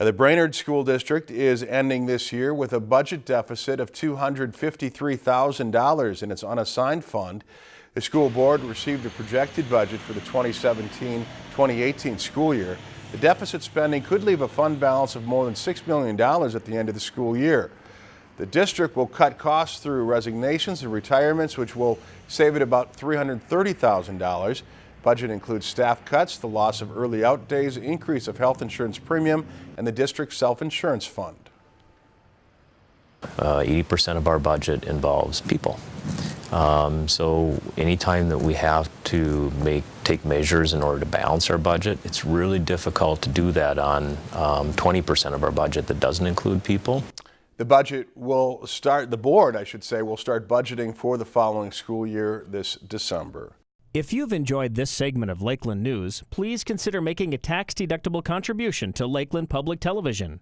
Uh, The Brainerd School District is ending this year with a budget deficit of $253,000 in its unassigned fund. The school board received a projected budget for the 2017-2018 school year. The deficit spending could leave a fund balance of more than $6 million at the end of the school year. The district will cut costs through resignations and retirements, which will save it about $330,000. Budget includes staff cuts, the loss of early out days, increase of health insurance premium, and the district's self-insurance fund. Uh, 80% of our budget involves people. Um, so anytime that we have to make take measures in order to balance our budget, it's really difficult to do that on um, 20% of our budget that doesn't include people. The budget will start, the board, I should say, will start budgeting for the following school year this December. If you've enjoyed this segment of Lakeland News, please consider making a tax-deductible contribution to Lakeland Public Television.